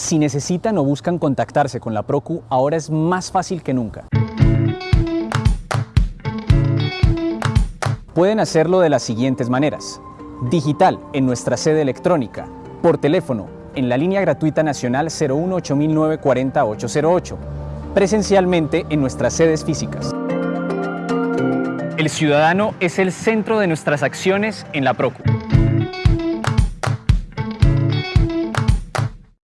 Si necesitan o buscan contactarse con la Procu, ahora es más fácil que nunca. Pueden hacerlo de las siguientes maneras. Digital en nuestra sede electrónica, por teléfono en la línea gratuita nacional 018 presencialmente en nuestras sedes físicas. El ciudadano es el centro de nuestras acciones en la Procu.